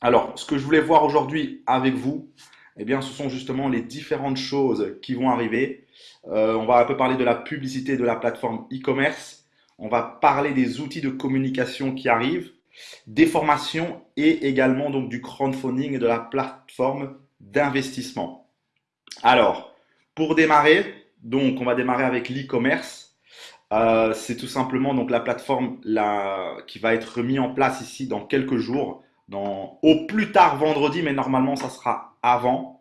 Alors, ce que je voulais voir aujourd'hui avec vous, eh bien, ce sont justement les différentes choses qui vont arriver. Euh, on va un peu parler de la publicité de la plateforme e-commerce. On va parler des outils de communication qui arrivent, des formations et également donc du crowdfunding et de la plateforme d'investissement. Alors, pour démarrer, donc on va démarrer avec l'e-commerce. Euh, c'est tout simplement donc la plateforme qui va être mise en place ici dans quelques jours au plus tard vendredi, mais normalement ça sera avant.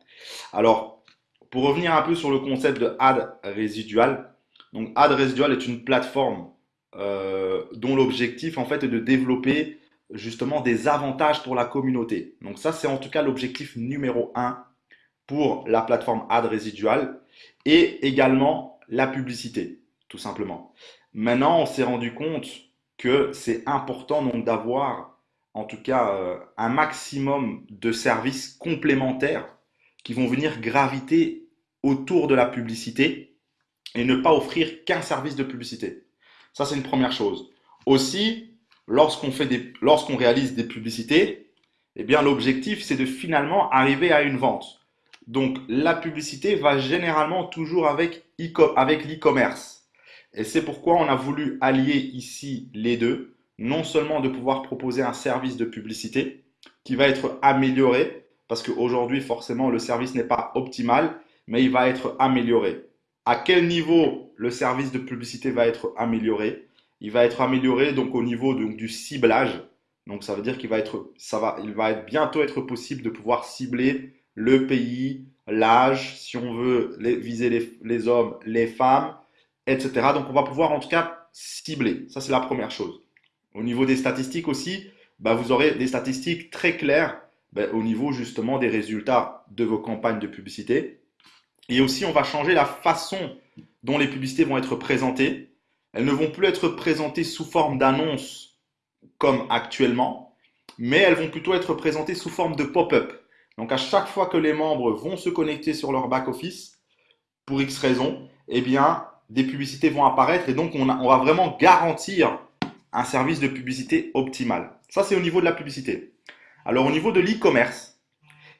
Alors, pour revenir un peu sur le concept de ad résidual, donc ad résidual est une plateforme euh, dont l'objectif en fait est de développer justement des avantages pour la communauté. Donc ça c'est en tout cas l'objectif numéro un pour la plateforme ad résidual et également la publicité, tout simplement. Maintenant, on s'est rendu compte que c'est important donc d'avoir en tout cas euh, un maximum de services complémentaires qui vont venir graviter autour de la publicité et ne pas offrir qu'un service de publicité. Ça, c'est une première chose. Aussi, lorsqu'on réalise des publicités, eh bien, l'objectif, c'est de finalement arriver à une vente. Donc, la publicité va généralement toujours avec l'e-commerce. Et c'est pourquoi on a voulu allier ici les deux non seulement de pouvoir proposer un service de publicité qui va être amélioré, parce qu'aujourd'hui, forcément, le service n'est pas optimal, mais il va être amélioré. À quel niveau le service de publicité va être amélioré? Il va être amélioré donc au niveau donc, du ciblage. Donc ça veut dire qu'il va être, ça va, il va bientôt être possible de pouvoir cibler le pays, l'âge, si on veut viser les, les hommes, les femmes, etc. Donc on va pouvoir en tout cas cibler. Ça c'est la première chose. Au niveau des statistiques aussi, bah, vous aurez des statistiques très claires bah, au niveau justement des résultats de vos campagnes de publicité. Et aussi, on va changer la façon dont les publicités vont être présentées. Elles ne vont plus être présentées sous forme d'annonces comme actuellement, mais elles vont plutôt être présentées sous forme de pop-up. Donc à chaque fois que les membres vont se connecter sur leur back-office, pour X raisons, eh bien, des publicités vont apparaître et donc on, on va vraiment garantir un service de publicité optimal. Ça, c'est au niveau de la publicité. Alors, au niveau de l'e-commerce,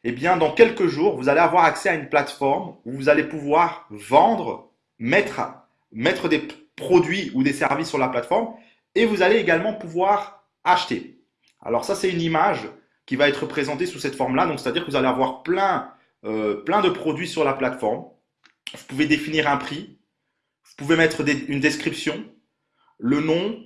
eh bien, dans quelques jours, vous allez avoir accès à une plateforme où vous allez pouvoir vendre, mettre, des produits ou des services sur la plateforme et vous allez également pouvoir acheter. Alors, ça, c'est une image qui va être présentée sous cette forme-là. Donc, c'est-à-dire que vous allez avoir plein, euh, plein de produits sur la plateforme. Vous pouvez définir un prix. Vous pouvez mettre une description, le nom,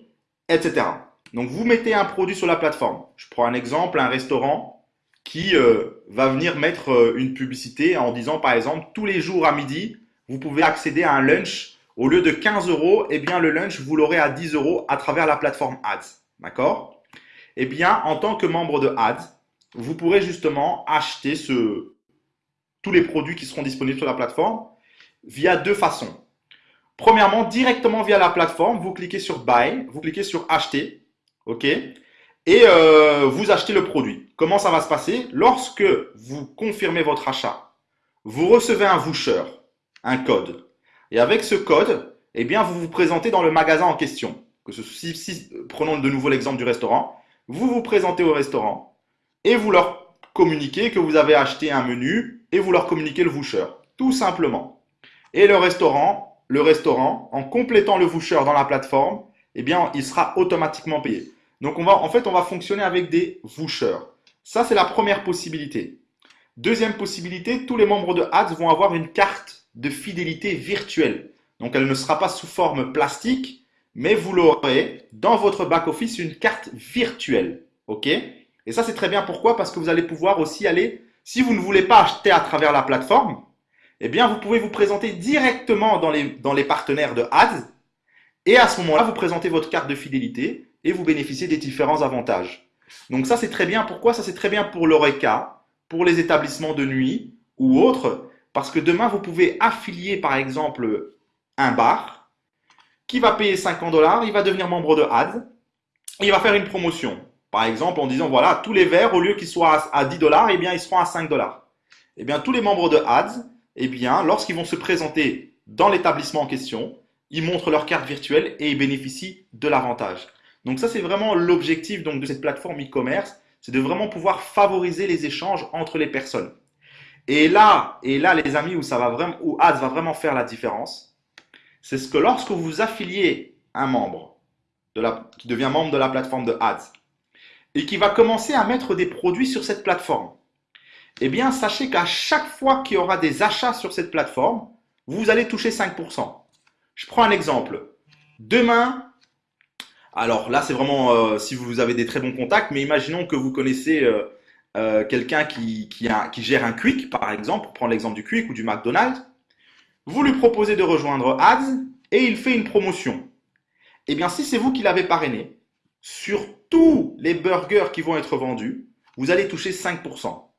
etc. Donc vous mettez un produit sur la plateforme. Je prends un exemple, un restaurant qui euh, va venir mettre euh, une publicité en disant par exemple tous les jours à midi, vous pouvez accéder à un lunch. Au lieu de 15 euros, eh bien le lunch, vous l'aurez à 10 euros à travers la plateforme Ads. D'accord? Eh bien, en tant que membre de Ads, vous pourrez justement acheter tous les produits qui seront disponibles sur la plateforme via deux façons. Premièrement, directement via la plateforme, vous cliquez sur Buy, vous cliquez sur Acheter, ok? Et euh, vous achetez le produit. Comment ça va se passer? Lorsque vous confirmez votre achat, vous recevez un voucher, un code. Et avec ce code, eh bien, vous vous présentez dans le magasin en question. Prenons de nouveau l'exemple du restaurant. Vous vous présentez au restaurant et vous leur communiquez que vous avez acheté un menu et vous leur communiquez le voucher. Tout simplement. Et le restaurant le restaurant, en complétant le voucher dans la plateforme, eh bien, il sera automatiquement payé. Donc, on va, en fait, on va fonctionner avec des vouchers. Ça, c'est la première possibilité. Deuxième possibilité, tous les membres de Ads vont avoir une carte de fidélité virtuelle. Donc, elle ne sera pas sous forme plastique, mais vous l'aurez dans votre back-office une carte virtuelle. OK? Et ça, c'est très bien. Pourquoi? Parce que vous allez pouvoir aussi aller, si vous ne voulez pas acheter à travers la plateforme, eh bien, vous pouvez vous présenter directement dans les, partenaires de Ads. Et à ce moment-là, vous présentez votre carte de fidélité et vous bénéficiez des différents avantages. Donc ça, c'est très bien. Pourquoi Ça, c'est très bien pour l'ORECA, pour les établissements de nuit ou autres. Parce que demain, vous pouvez affilier, par exemple, un bar qui va payer 50 dollars. Il va devenir membre de Ads. Et il va faire une promotion. Par exemple, en disant, voilà, tous les verres, au lieu qu'ils soient à 10 dollars, eh bien, ils seront à 5 dollars. Eh bien, tous les membres de Ads eh bien, lorsqu'ils vont se présenter dans l'établissement en question, ils montrent leur carte virtuelle et ils bénéficient de l'avantage. Donc ça, c'est vraiment l'objectif de cette plateforme e-commerce, c'est de vraiment pouvoir favoriser les échanges entre les personnes. Et là, et là, les amis, où ça va vraiment, où Ads va vraiment faire la différence, c'est ce que lorsque vous affiliez un membre qui devient membre de la plateforme de Ads et qui va commencer à mettre des produits sur cette plateforme, eh bien, sachez qu'à chaque fois qu'il y aura des achats sur cette plateforme, vous allez toucher 5%. Je prends un exemple. Demain, alors là, c'est vraiment euh, si vous avez des très bons contacts, mais imaginons que vous connaissez euh, euh, quelqu'un qui, gère un Quick, par exemple, pour prendre l'exemple du Quick ou du McDonald's. Vous lui proposez de rejoindre Ads et il fait une promotion. Eh bien, si c'est vous qui l'avez parrainé, sur tous les burgers qui vont être vendus, vous allez toucher 5%.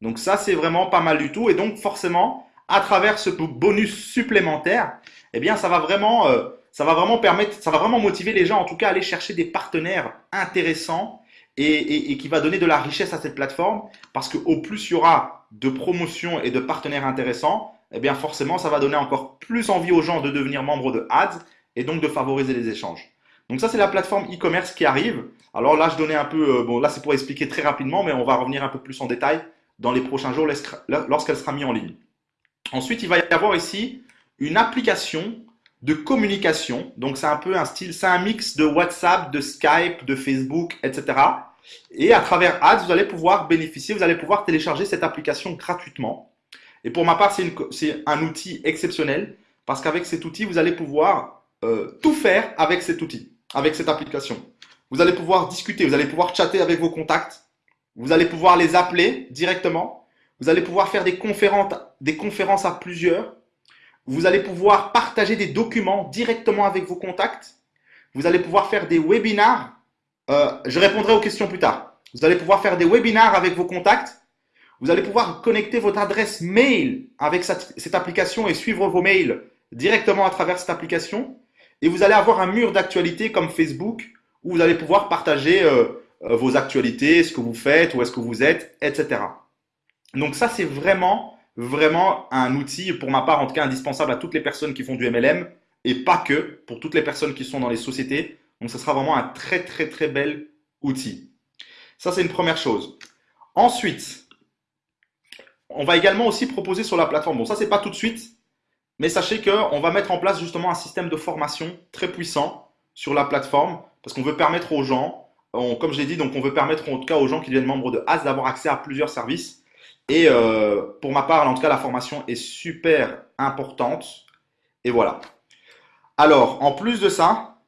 Donc ça, c'est vraiment pas mal du tout. Et donc forcément, à travers ce bonus supplémentaire, eh bien, ça va vraiment, euh, ça va vraiment permettre, ça va vraiment motiver les gens, en tout cas, à aller chercher des partenaires intéressants et, et, qui va donner de la richesse à cette plateforme, parce que au plus il y aura de promotions et de partenaires intéressants, eh bien, forcément, ça va donner encore plus envie aux gens de devenir membres de Ads et donc de favoriser les échanges. Donc ça, c'est la plateforme e-commerce qui arrive. Alors là, je donnais un peu, euh, bon, là, c'est pour expliquer très rapidement, mais on va revenir un peu plus en détail dans les prochains jours lorsqu'elle sera mise en ligne. Ensuite, il va y avoir ici une application de communication. Donc, c'est un peu un style, c'est un mix de WhatsApp, de Skype, de Facebook, etc. Et à travers Ads, vous allez pouvoir bénéficier, vous allez pouvoir télécharger cette application gratuitement. Et pour ma part, c'est un outil exceptionnel parce qu'avec cet outil, vous allez pouvoir euh, tout faire avec cet outil, avec cette application. Vous allez pouvoir discuter, vous allez pouvoir chatter avec vos contacts, vous allez pouvoir les appeler directement. Vous allez pouvoir faire des conférences, à plusieurs. Vous allez pouvoir partager des documents directement avec vos contacts. Vous allez pouvoir faire des webinars. Euh, je répondrai aux questions plus tard. Vous allez pouvoir faire des webinars avec vos contacts. Vous allez pouvoir connecter votre adresse mail avec cette, application et suivre vos mails directement à travers cette application. Et vous allez avoir un mur d'actualité comme Facebook où vous allez pouvoir partager euh, vos actualités, ce que vous faites, où est-ce que vous êtes, etc. Donc ça, c'est vraiment, vraiment un outil, pour ma part en tout cas, indispensable à toutes les personnes qui font du MLM et pas que, pour toutes les personnes qui sont dans les sociétés. Donc ce sera vraiment un très, très, très bel outil. Ça, c'est une première chose. Ensuite, on va également aussi proposer sur la plateforme, bon ça, c'est pas tout de suite, mais sachez qu'on va mettre en place justement un système de formation très puissant sur la plateforme parce qu'on veut permettre aux gens comme je l'ai dit, donc on veut permettre en tout cas aux gens qui deviennent membres de AS d'avoir accès à plusieurs services. Et euh, pour ma part, en tout cas, la formation est super importante. Et voilà. Alors, en plus de ça,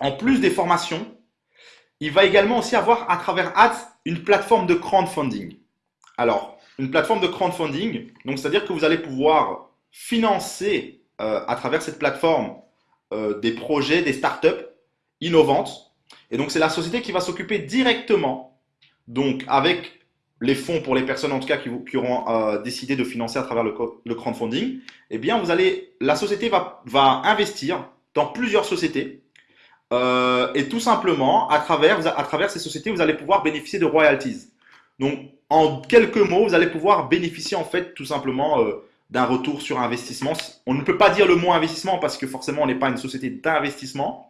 en plus des formations, il va également aussi avoir à travers Ads une plateforme de crowdfunding. Alors, une plateforme de crowdfunding, donc c'est-à-dire que vous allez pouvoir financer euh, à travers cette plateforme euh, des projets, des startups innovantes et donc, c'est la société qui va s'occuper directement, donc avec les fonds pour les personnes en tout cas qui, auront euh, décidé de financer à travers le, crowdfunding, eh bien, vous allez, la société va, investir dans plusieurs sociétés. Euh, et tout simplement, à travers, à travers ces sociétés, vous allez pouvoir bénéficier de royalties. Donc, en quelques mots, vous allez pouvoir bénéficier en fait tout simplement euh, d'un retour sur investissement. On ne peut pas dire le mot investissement parce que forcément, on n'est pas une société d'investissement.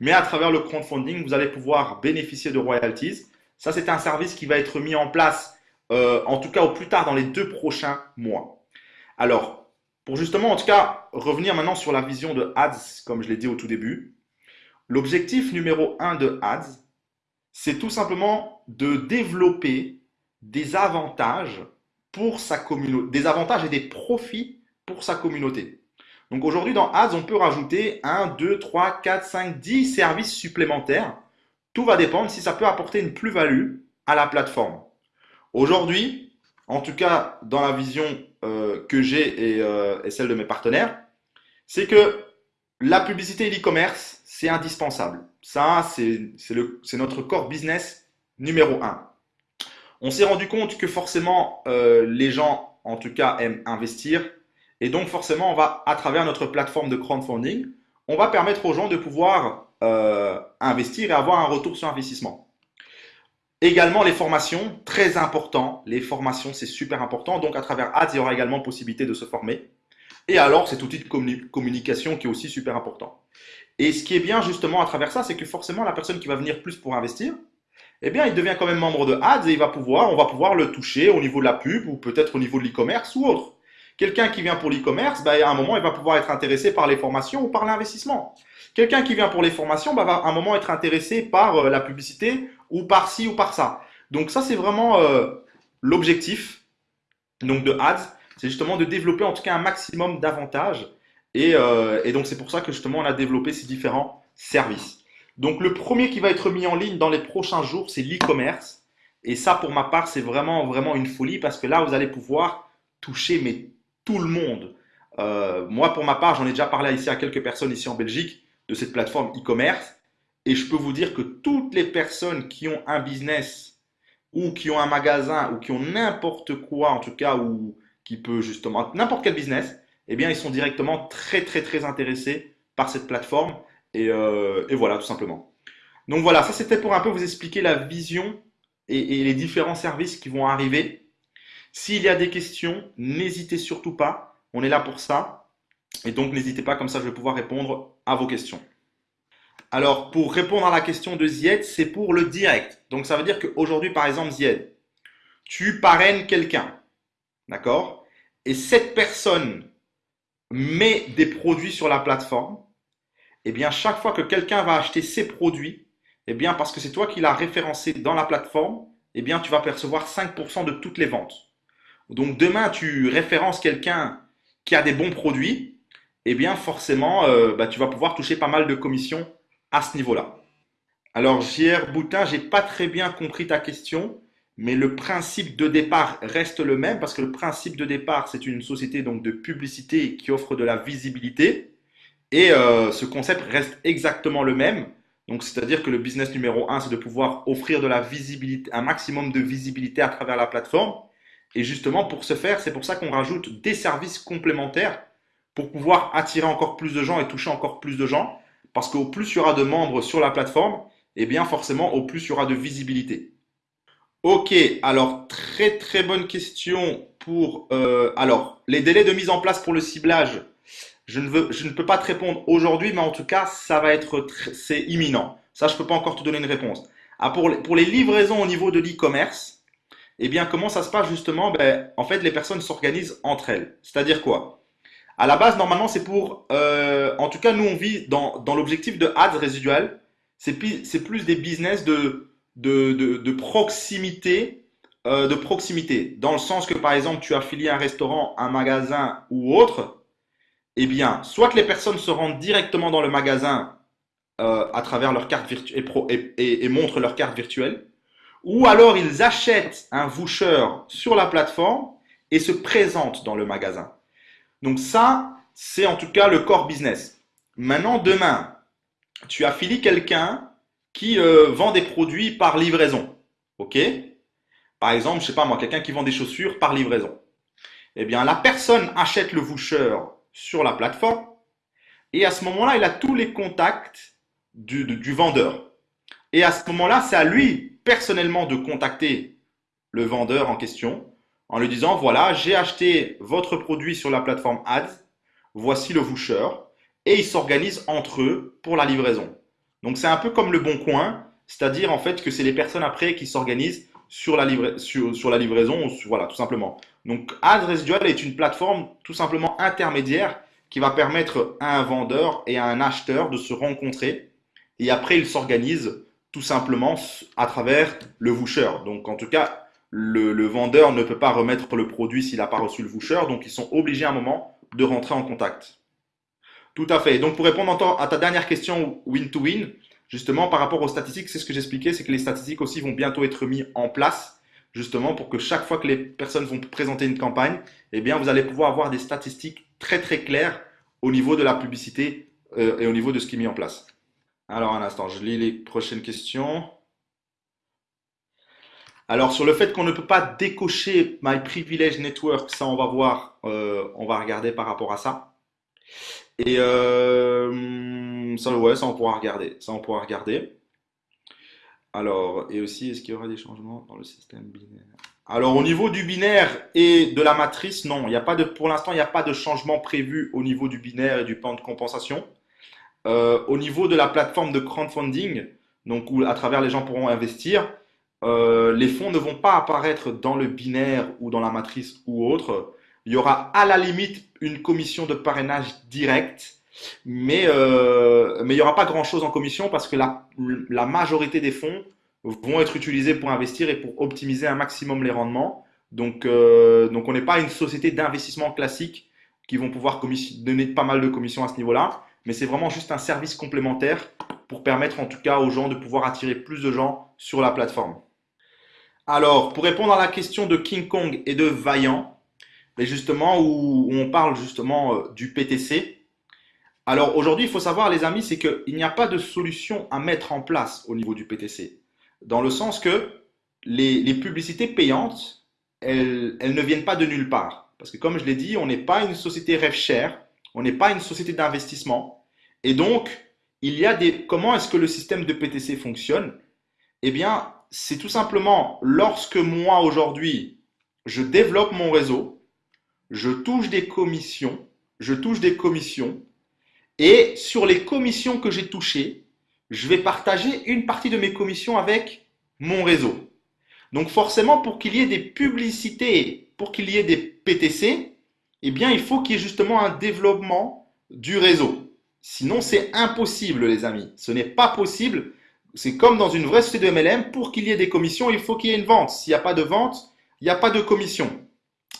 Mais à travers le crowdfunding, vous allez pouvoir bénéficier de royalties. Ça, c'est un service qui va être mis en place, euh, en tout cas au plus tard dans les deux prochains mois. Alors, pour justement, en tout cas, revenir maintenant sur la vision de Ads, comme je l'ai dit au tout début, l'objectif numéro un de Ads, c'est tout simplement de développer des avantages pour sa communauté, des avantages et des profits pour sa communauté. Donc aujourd'hui, dans Ads, on peut rajouter 1, 2, 3, 4, 5, 10 services supplémentaires. Tout va dépendre si ça peut apporter une plus-value à la plateforme. Aujourd'hui, en tout cas dans la vision euh, que j'ai euh, et, celle de mes partenaires, c'est que la publicité et l'e-commerce, c'est indispensable. Ça, c'est notre core business numéro 1. On s'est rendu compte que forcément, euh, les gens, en tout cas, aiment investir, et donc, forcément, on va, à travers notre plateforme de crowdfunding, on va permettre aux gens de pouvoir euh, investir et avoir un retour sur investissement. Également, les formations, très important. Les formations, c'est super important. Donc, à travers Ads, il y aura également possibilité de se former. Et alors, cet outil de communication qui est aussi super important. Et ce qui est bien justement à travers ça, c'est que forcément, la personne qui va venir plus pour investir, eh bien, il devient quand même membre de Ads et il va pouvoir, on va pouvoir le toucher au niveau de la pub ou peut-être au niveau de l'e-commerce ou autre. Quelqu'un qui vient pour l'e-commerce, bah, à un moment, il va pouvoir être intéressé par les formations ou par l'investissement. Quelqu'un qui vient pour les formations bah, va à un moment être intéressé par euh, la publicité ou par ci ou par ça. Donc ça, c'est vraiment euh, l'objectif donc de Ads, c'est justement de développer en tout cas un maximum d'avantages. Et, euh, et donc c'est pour ça que justement on a développé ces différents services. Donc le premier qui va être mis en ligne dans les prochains jours, c'est l'e-commerce. Et ça, pour ma part, c'est vraiment, vraiment une folie parce que là, vous allez pouvoir toucher mais tout le monde. Euh, moi, pour ma part, j'en ai déjà parlé ici à quelques personnes ici en Belgique de cette plateforme e-commerce. Et je peux vous dire que toutes les personnes qui ont un business ou qui ont un magasin ou qui ont n'importe quoi, en tout cas, ou qui peut justement, n'importe quel business, eh bien, ils sont directement très, très, très intéressés par cette plateforme. Et, euh, et voilà, tout simplement. Donc voilà, ça c'était pour un peu vous expliquer la vision et, et les différents services qui vont arriver. S'il y a des questions, n'hésitez surtout pas. On est là pour ça. Et donc, n'hésitez pas, comme ça, je vais pouvoir répondre à vos questions. Alors, pour répondre à la question de Zied, c'est pour le direct. Donc, ça veut dire qu'aujourd'hui, par exemple, Zied, tu parraines quelqu'un. D'accord? Et cette personne met des produits sur la plateforme. Eh bien, chaque fois que quelqu'un va acheter ces produits, eh bien, parce que c'est toi qui l'as référencé dans la plateforme, eh bien, tu vas percevoir 5% de toutes les ventes. Donc demain, tu références quelqu'un qui a des bons produits, eh bien forcément, euh, bah, tu vas pouvoir toucher pas mal de commissions à ce niveau-là. Alors, JR Boutin, j'ai pas très bien compris ta question, mais le principe de départ reste le même parce que le principe de départ, c'est une société donc de publicité qui offre de la visibilité et euh, ce concept reste exactement le même. Donc, c'est-à-dire que le business numéro un, c'est de pouvoir offrir de la visibilité, un maximum de visibilité à travers la plateforme. Et justement, pour ce faire, c'est pour ça qu'on rajoute des services complémentaires pour pouvoir attirer encore plus de gens et toucher encore plus de gens. Parce qu'au plus il y aura de membres sur la plateforme, et eh bien forcément, au plus il y aura de visibilité. Ok, alors très très bonne question pour... Euh, alors, les délais de mise en place pour le ciblage, je ne, veux, je ne peux pas te répondre aujourd'hui, mais en tout cas, ça va être c'est imminent. Ça, je ne peux pas encore te donner une réponse. Ah, pour, les, pour les livraisons au niveau de l'e-commerce, eh bien, comment ça se passe justement? Ben, En fait, les personnes s'organisent entre elles. C'est-à-dire quoi? À la base, normalement, c'est pour... Euh, en tout cas, nous, on vit dans, dans l'objectif de ads résiduel. C'est plus, des business de, de, de, proximité. Euh, de proximité. Dans le sens que, par exemple, tu affilies un restaurant, un magasin ou autre. Eh bien, soit que les personnes se rendent directement dans le magasin euh, à travers leur carte virtuelle et, et montrent leur carte virtuelle ou alors ils achètent un voucher sur la plateforme et se présentent dans le magasin. Donc ça, c'est en tout cas le core business. Maintenant, demain, tu affilies quelqu'un qui euh, vend des produits par livraison. OK? Par exemple, je sais pas moi, quelqu'un qui vend des chaussures par livraison. Eh bien, la personne achète le voucher sur la plateforme et à ce moment-là, il a tous les contacts du, du vendeur. Et à ce moment-là, c'est à lui personnellement de contacter le vendeur en question en lui disant voilà, j'ai acheté votre produit sur la plateforme Ads, voici le voucher, et ils s'organisent entre eux pour la livraison. Donc c'est un peu comme le bon coin, c'est-à-dire en fait que c'est les personnes après qui s'organisent sur la, livraison, voilà, tout simplement. Donc Ads Residual est une plateforme tout simplement intermédiaire qui va permettre à un vendeur et à un acheteur de se rencontrer et après ils s'organisent tout simplement à travers le voucher. Donc en tout cas, le, vendeur ne peut pas remettre le produit s'il n'a pas reçu le voucher, donc ils sont obligés à un moment de rentrer en contact. Tout à fait. Donc pour répondre à ta dernière question win-to-win, justement par rapport aux statistiques, c'est ce que j'expliquais, c'est que les statistiques aussi vont bientôt être mis en place, justement pour que chaque fois que les personnes vont présenter une campagne, eh bien vous allez pouvoir avoir des statistiques très très claires au niveau de la publicité euh, et au niveau de ce qui est mis en place. Alors, un instant, je lis les prochaines questions. Alors, sur le fait qu'on ne peut pas décocher My Privilege Network, ça, on va voir, euh, on va regarder par rapport à ça. Et euh, ça, ouais, ça, on pourra regarder. Ça, on pourra regarder. Alors, et aussi, est-ce qu'il y aura des changements dans le système binaire? Alors, au niveau du binaire et de la matrice, non, il a pas de, pour l'instant, il n'y a pas de changement prévu au niveau du binaire et du plan de compensation. Euh, au niveau de la plateforme de crowdfunding, donc où à travers les gens pourront investir, euh, les fonds ne vont pas apparaître dans le binaire ou dans la matrice ou autre. Il y aura à la limite une commission de parrainage directe, mais, euh, mais il n'y aura pas grand-chose en commission parce que la, la majorité des fonds vont être utilisés pour investir et pour optimiser un maximum les rendements. Donc, donc on n'est pas une société d'investissement classique qui vont pouvoir donner pas mal de commissions à ce niveau-là, mais c'est vraiment juste un service complémentaire pour permettre en tout cas aux gens de pouvoir attirer plus de gens sur la plateforme. Alors, pour répondre à la question de King Kong et de Vaillant, mais justement où, on parle justement euh, du PTC. Alors aujourd'hui, il faut savoir les amis, c'est qu'il n'y a pas de solution à mettre en place au niveau du PTC. Dans le sens que les, publicités payantes, elles, elles ne viennent pas de nulle part. Parce que comme je l'ai dit, on n'est pas une société rêve cher, on n'est pas une société d'investissement. Et donc, il y a des. Comment est-ce que le système de PTC fonctionne? Eh bien, c'est tout simplement lorsque moi aujourd'hui, je développe mon réseau, je touche des commissions, je touche des commissions, et sur les commissions que j'ai touchées, je vais partager une partie de mes commissions avec mon réseau. Donc forcément, pour qu'il y ait des publicités, pour qu'il y ait des PTC, eh bien, il faut qu'il y ait justement un développement du réseau. Sinon, c'est impossible, les amis. Ce n'est pas possible. C'est comme dans une vraie société de MLM. Pour qu'il y ait des commissions, il faut qu'il y ait une vente. S'il n'y a pas de vente, il n'y a pas de commission.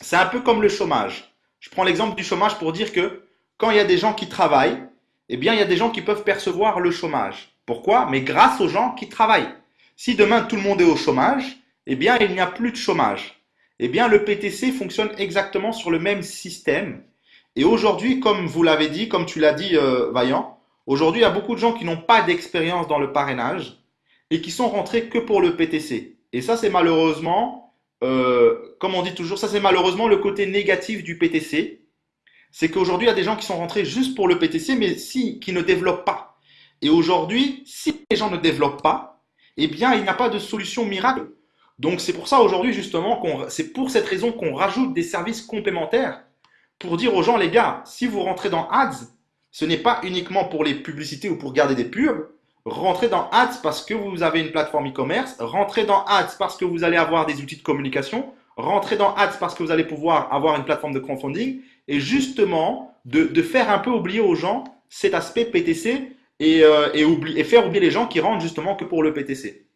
C'est un peu comme le chômage. Je prends l'exemple du chômage pour dire que quand il y a des gens qui travaillent, eh bien, il y a des gens qui peuvent percevoir le chômage. Pourquoi? Mais grâce aux gens qui travaillent. Si demain tout le monde est au chômage, eh bien, il n'y a plus de chômage. Eh bien, le PTC fonctionne exactement sur le même système. Et aujourd'hui, comme vous l'avez dit, comme tu l'as dit, euh, Vaillant, aujourd'hui, il y a beaucoup de gens qui n'ont pas d'expérience dans le parrainage et qui sont rentrés que pour le PTC. Et ça, c'est malheureusement, euh, comme on dit toujours, ça c'est malheureusement le côté négatif du PTC. C'est qu'aujourd'hui, il y a des gens qui sont rentrés juste pour le PTC, mais si, qui ne développent pas. Et aujourd'hui, si les gens ne développent pas, eh bien, il n'y a pas de solution miracle. Donc, c'est pour ça aujourd'hui, justement, c'est pour cette raison qu'on rajoute des services complémentaires pour dire aux gens, les gars, si vous rentrez dans Ads, ce n'est pas uniquement pour les publicités ou pour garder des pubs. Rentrez dans Ads parce que vous avez une plateforme e-commerce. Rentrez dans Ads parce que vous allez avoir des outils de communication. Rentrez dans Ads parce que vous allez pouvoir avoir une plateforme de crowdfunding. Et justement, de, faire un peu oublier aux gens cet aspect PTC euh, et, faire oublier les gens qui rentrent justement que pour le PTC.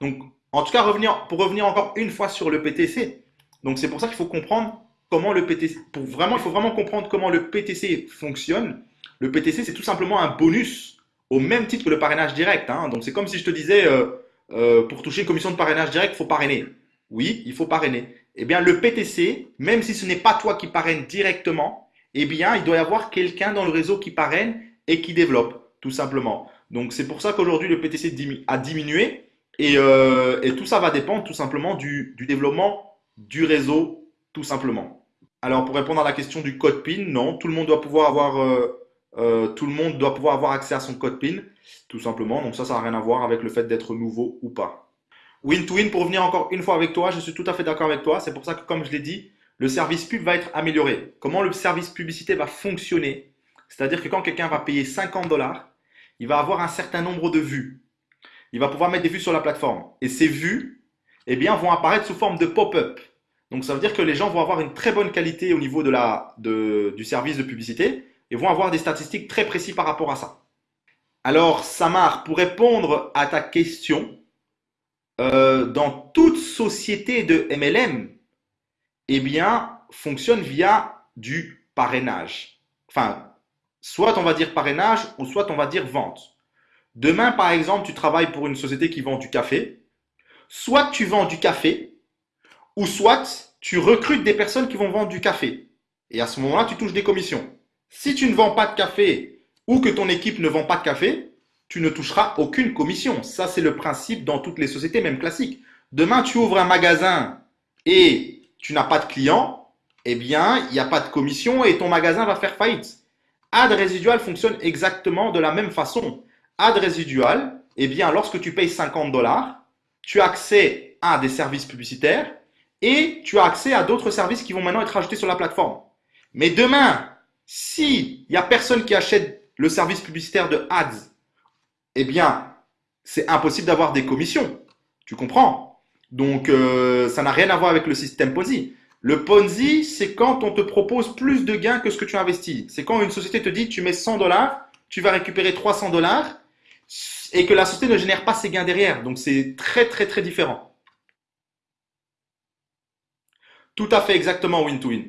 Donc, en tout cas, pour revenir encore une fois sur le PTC. Donc, c'est pour ça qu'il faut comprendre comment le PTC, pour vraiment, il faut vraiment comprendre comment le PTC fonctionne. Le PTC, c'est tout simplement un bonus au même titre que le parrainage direct. Hein. Donc, c'est comme si je te disais, euh, euh, pour toucher une commission de parrainage direct, il faut parrainer. Oui, il faut parrainer. Eh bien, le PTC, même si ce n'est pas toi qui parraine directement, eh bien, il doit y avoir quelqu'un dans le réseau qui parraine et qui développe, tout simplement. Donc, c'est pour ça qu'aujourd'hui, le PTC a diminué. Et, euh, et, tout ça va dépendre tout simplement du, développement du réseau, tout simplement. Alors, pour répondre à la question du code PIN, non, tout le monde doit pouvoir avoir, euh, euh, accès à son code PIN, tout simplement. Donc ça, ça n'a rien à voir avec le fait d'être nouveau ou pas. Win-to-win, pour revenir encore une fois avec toi, je suis tout à fait d'accord avec toi. C'est pour ça que, comme je l'ai dit, le service pub va être amélioré. Comment le service publicité va fonctionner? C'est-à-dire que quand quelqu'un va payer 50 dollars, il va avoir un certain nombre de vues. Il va pouvoir mettre des vues sur la plateforme. Et ces vues, eh bien, vont apparaître sous forme de pop-up. Donc, ça veut dire que les gens vont avoir une très bonne qualité au niveau du service de publicité et vont avoir des statistiques très précises par rapport à ça. Alors, Samar, pour répondre à ta question, euh, dans toute société de MLM, eh bien, fonctionne via du parrainage. Enfin, soit on va dire parrainage ou soit on va dire vente. Demain, par exemple, tu travailles pour une société qui vend du café. Soit tu vends du café, ou soit tu recrutes des personnes qui vont vendre du café. Et à ce moment-là, tu touches des commissions. Si tu ne vends pas de café ou que ton équipe ne vend pas de café, tu ne toucheras aucune commission. Ça, c'est le principe dans toutes les sociétés, même classiques. Demain, tu ouvres un magasin et tu n'as pas de clients, eh bien, il n'y a pas de commission et ton magasin va faire faillite. Ad résidual fonctionne exactement de la même façon. Ad résidual, eh bien, lorsque tu payes 50 dollars, tu as accès à des services publicitaires et tu as accès à d'autres services qui vont maintenant être ajoutés sur la plateforme. Mais demain, si il n'y a personne qui achète le service publicitaire de ads eh bien, c'est impossible d'avoir des commissions. Tu comprends? Donc, euh, ça n'a rien à voir avec le système Ponzi. Le Ponzi, c'est quand on te propose plus de gains que ce que tu investis. C'est quand une société te dit, tu mets 100 dollars, tu vas récupérer 300 dollars, et que la société ne génère pas ses gains derrière. Donc, c'est très, très, très différent. Tout à fait exactement win-to-win.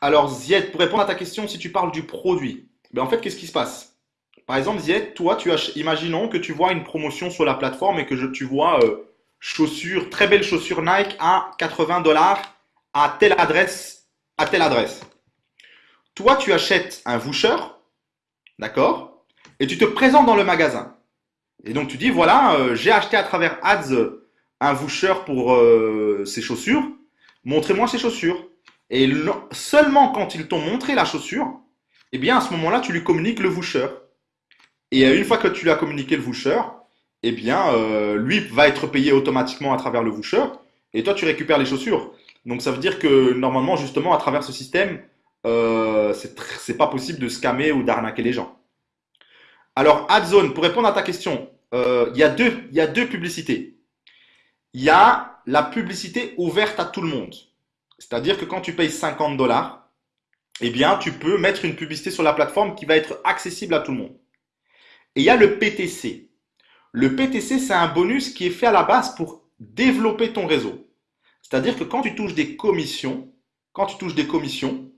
Alors, Zied, pour répondre à ta question, si tu parles du produit, ben en fait, qu'est-ce qui se passe? Par exemple, Zied, toi, tu as, imaginons que tu vois une promotion sur la plateforme et que tu vois euh, chaussures, très belles chaussures Nike à 80 dollars à telle adresse, à telle adresse. Toi, tu achètes un voucher, d'accord? Et tu te présentes dans le magasin. Et donc, tu dis, voilà, euh, j'ai acheté à travers Ads euh, un voucher pour euh, ces chaussures. Montrez-moi ces chaussures. Et le- seulement quand ils t'ont montré la chaussure, eh bien, à ce moment-là, tu lui communiques le voucher. Et euh, une fois que tu lui as communiqué le voucher, eh bien, lui va être payé automatiquement à travers le voucher, et toi, tu récupères les chaussures. Donc, ça veut dire que normalement, justement, à travers ce système, c'est pas possible de scammer ou d'arnaquer les gens. Alors, AdZone, pour répondre à ta question, euh, il y a deux, y a deux publicités. Il y a la publicité ouverte à tout le monde. C'est-à-dire que quand tu payes 50 dollars, eh bien, tu peux mettre une publicité sur la plateforme qui va être accessible à tout le monde. Et il y a le PTC. Le PTC, c'est un bonus qui est fait à la base pour développer ton réseau. C'est-à-dire que quand tu touches des commissions, quand tu touches des commissions,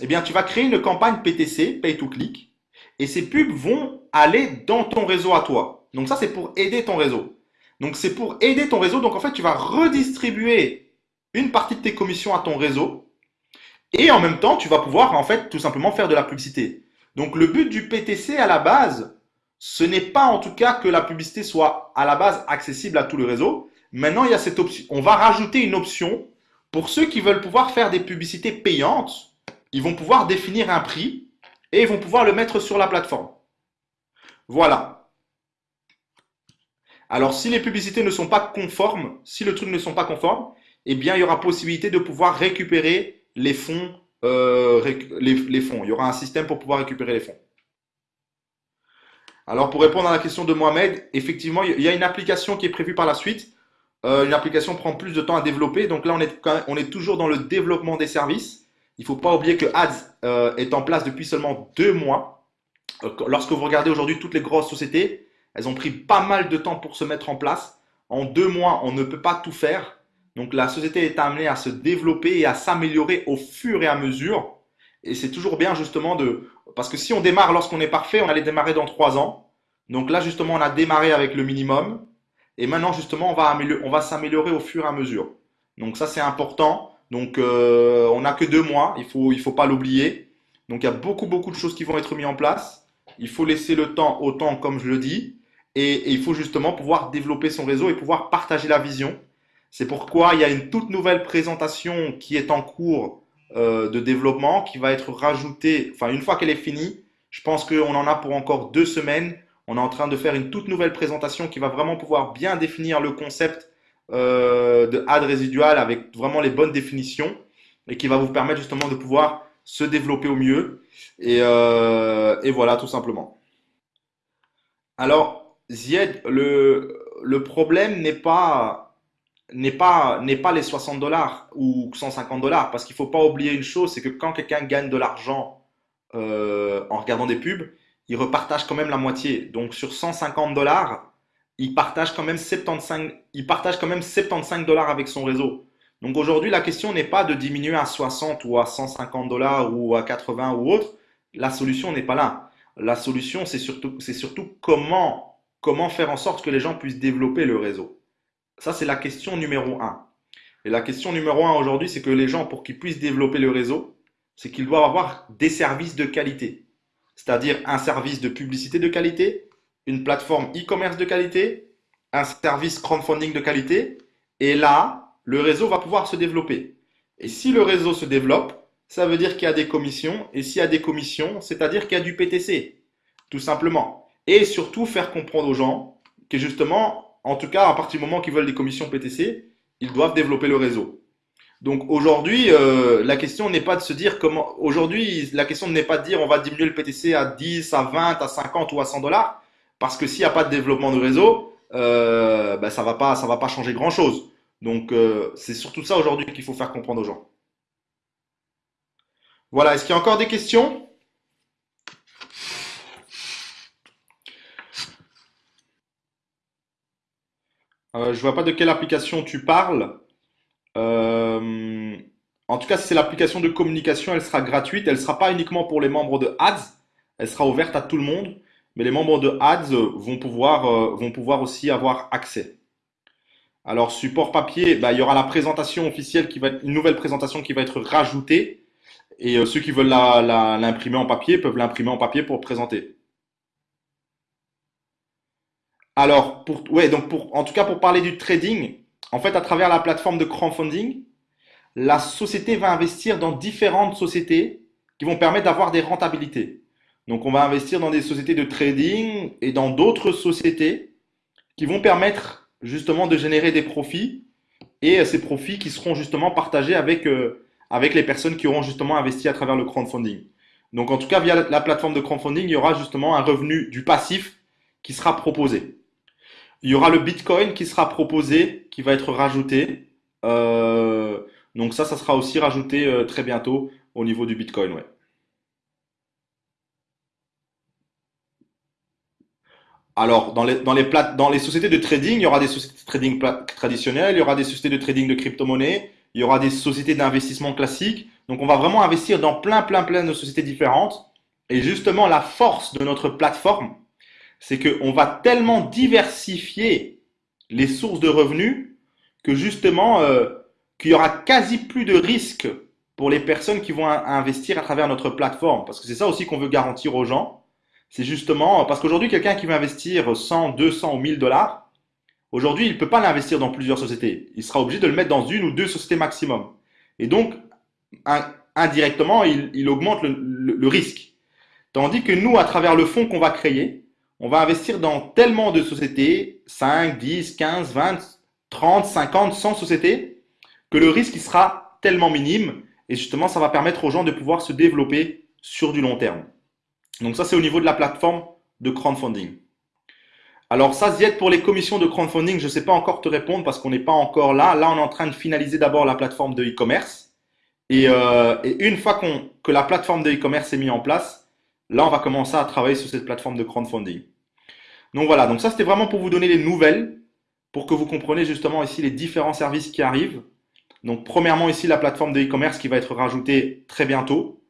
eh bien, tu vas créer une campagne PTC, Pay to Click, et ces pubs vont aller dans ton réseau à toi. Donc ça, c'est pour aider ton réseau. Donc c'est pour aider ton réseau. Donc en fait, tu vas redistribuer une partie de tes commissions à ton réseau, et en même temps, tu vas pouvoir en fait tout simplement faire de la publicité. Donc le but du PTC à la base, ce n'est pas en tout cas que la publicité soit à la base accessible à tout le réseau. Maintenant, il y a cette option. On va rajouter une option pour ceux qui veulent pouvoir faire des publicités payantes. Ils vont pouvoir définir un prix et ils vont pouvoir le mettre sur la plateforme. Voilà. Alors, si les publicités ne sont pas conformes, si le truc ne sont pas conformes, eh bien, il y aura possibilité de pouvoir récupérer les fonds, euh, les, fonds. Il y aura un système pour pouvoir récupérer les fonds. Alors, pour répondre à la question de Mohamed, effectivement, il y a une application qui est prévue par la suite. Euh, une application prend plus de temps à développer. Donc là, on est, on est toujours dans le développement des services. Il ne faut pas oublier que Ads euh, est en place depuis seulement deux mois. Euh, Lorsque vous regardez aujourd'hui toutes les grosses sociétés, elles ont pris pas mal de temps pour se mettre en place. En deux mois, on ne peut pas tout faire. Donc la société est amenée à se développer et à s'améliorer au fur et à mesure. Et c'est toujours bien justement de... Parce que si on démarre lorsqu'on est parfait, on allait démarrer dans trois ans. Donc là, justement, on a démarré avec le minimum. Et maintenant, justement, on va améliorer, on va s'améliorer au fur et à mesure. Donc ça, c'est important. Donc euh, on n'a que deux mois, il faut, il faut pas l'oublier. Donc il y a beaucoup, beaucoup de choses qui vont être mises en place. Il faut laisser le temps au temps, comme je le dis. Et, et il faut justement pouvoir développer son réseau et pouvoir partager la vision. C'est pourquoi il y a une toute nouvelle présentation qui est en cours euh, de développement, qui va être rajoutée, enfin une fois qu'elle est finie, je pense qu'on en a pour encore deux semaines. On est en train de faire une toute nouvelle présentation qui va vraiment pouvoir bien définir le concept euh, de ad résidual avec vraiment les bonnes définitions et qui va vous permettre justement de pouvoir se développer au mieux. Et, euh, et voilà, tout simplement. Alors, Zied, le, le problème n'est pas, n'est pas, n'est pas les 60 dollars ou 150 dollars, parce qu'il faut pas oublier une chose, c'est que quand quelqu'un gagne de l'argent euh, en regardant des pubs, il repartage quand même la moitié. Donc sur 150 dollars, il partage quand même 75, il partage quand même 75 dollars avec son réseau. Donc aujourd'hui, la question n'est pas de diminuer à 60 ou à 150 dollars ou à 80 ou autre. La solution n'est pas là. La solution, c'est surtout, c'est surtout comment, comment faire en sorte que les gens puissent développer le réseau. Ça, c'est la question numéro un. Et la question numéro un aujourd'hui, c'est que les gens, pour qu'ils puissent développer le réseau, c'est qu'ils doivent avoir des services de qualité. C'est-à-dire un service de publicité de qualité, une plateforme e-commerce de qualité, un service crowdfunding de qualité. Et là, le réseau va pouvoir se développer. Et si le réseau se développe, ça veut dire qu'il y a des commissions. Et s'il y a des commissions, c'est-à-dire qu'il y a du PTC, tout simplement. Et surtout faire comprendre aux gens que justement, en tout cas, à partir du moment qu'ils veulent des commissions PTC, ils doivent développer le réseau. Donc aujourd'hui, euh, la question n'est pas de se dire comment. Aujourd'hui, la question n'est pas de dire on va diminuer le PTC à 10, à 20, à 50 ou à 100 dollars, parce que s'il n'y a pas de développement de réseau, euh, bah, ça ça va pas changer grand-chose. Donc, euh, c'est surtout ça aujourd'hui qu'il faut faire comprendre aux gens. Voilà, est-ce qu'il y a encore des questions? Euh, je vois pas de quelle application tu parles. En tout cas, si c'est l'application de communication, elle sera gratuite. Elle ne sera pas uniquement pour les membres de Ads. Elle sera ouverte à tout le monde. Mais les membres de Ads vont pouvoir, euh, vont pouvoir aussi avoir accès. Alors, support papier, bah, il y aura la présentation officielle qui va une nouvelle présentation qui va être rajoutée. Et euh, ceux qui veulent l'imprimer en papier peuvent l'imprimer en papier pour présenter. Alors, pour, ouais, donc pour, en tout cas, pour parler du trading, en fait, à travers la plateforme de crowdfunding, la société va investir dans différentes sociétés qui vont permettre d'avoir des rentabilités. Donc, on va investir dans des sociétés de trading et dans d'autres sociétés qui vont permettre justement de générer des profits et euh, ces profits qui seront justement partagés avec, euh, avec les personnes qui auront justement investi à travers le crowdfunding. Donc, en tout cas, via la la plateforme de crowdfunding, il y aura justement un revenu du passif qui sera proposé. Il y aura le Bitcoin qui sera proposé, qui va être rajouté. Euh, donc ça, ça sera aussi rajouté euh, très bientôt au niveau du Bitcoin, ouais. Alors, dans les, dans les plate- dans les sociétés de trading, il y aura des sociétés de trading traditionnelles, il y aura des sociétés de trading de crypto-monnaies, il y aura des sociétés d'investissement classiques. Donc, on va vraiment investir dans plein, plein, plein de sociétés différentes. Et justement, la force de notre plateforme, c'est qu'on va tellement diversifier les sources de revenus que justement, euh, qu'il y aura quasi plus de risques pour les personnes qui vont in- investir à travers notre plateforme. Parce que c'est ça aussi qu'on veut garantir aux gens. C'est justement, parce qu'aujourd'hui, quelqu'un qui veut investir 100, 200 ou 1000 dollars, aujourd'hui, il ne peut pas l'investir dans plusieurs sociétés. Il sera obligé de le mettre dans une ou deux sociétés maximum. Et donc, in- indirectement, il, augmente le risque. Tandis que nous, à travers le fonds qu'on va créer, on va investir dans tellement de sociétés, 5, 10, 15, 20, 30, 50, 100 sociétés, que le risque il sera tellement minime. Et justement, ça va permettre aux gens de pouvoir se développer sur du long terme. Donc ça, c'est au niveau de la plateforme de crowdfunding. Alors ça, Zied, pour les commissions de crowdfunding, je ne sais pas encore te répondre parce qu'on n'est pas encore là. Là, on est en train de finaliser d'abord la plateforme de e-commerce. Et, euh, et une fois que la plateforme de e-commerce est mise en place, là, on va commencer à travailler sur cette plateforme de crowdfunding. Donc voilà, donc ça, c'était vraiment pour vous donner les nouvelles, pour que vous compreniez justement ici les différents services qui arrivent. Donc premièrement, ici, la plateforme de e-commerce qui va être rajoutée très bientôt.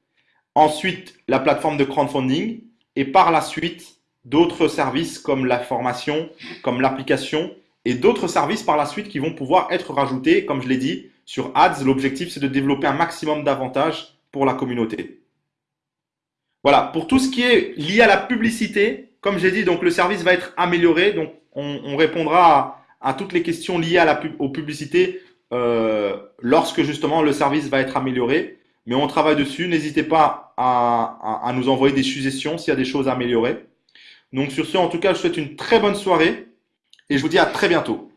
Ensuite, la plateforme de crowdfunding. Et par la suite, d'autres services comme la formation, comme l'application et d'autres services par la suite qui vont pouvoir être rajoutés. Comme je l'ai dit, sur Ads, l'objectif, c'est de développer un maximum d'avantages pour la communauté. Voilà, pour tout ce qui est lié à la publicité, comme j'ai dit, donc le service va être amélioré. Donc, on, on répondra à, toutes les questions liées à la aux publicités euh, lorsque justement le service va être amélioré. Mais on travaille dessus. N'hésitez pas à, nous envoyer des suggestions s'il y a des choses à améliorer. Donc sur ce, en tout cas, je souhaite une très bonne soirée et je vous dis à très bientôt.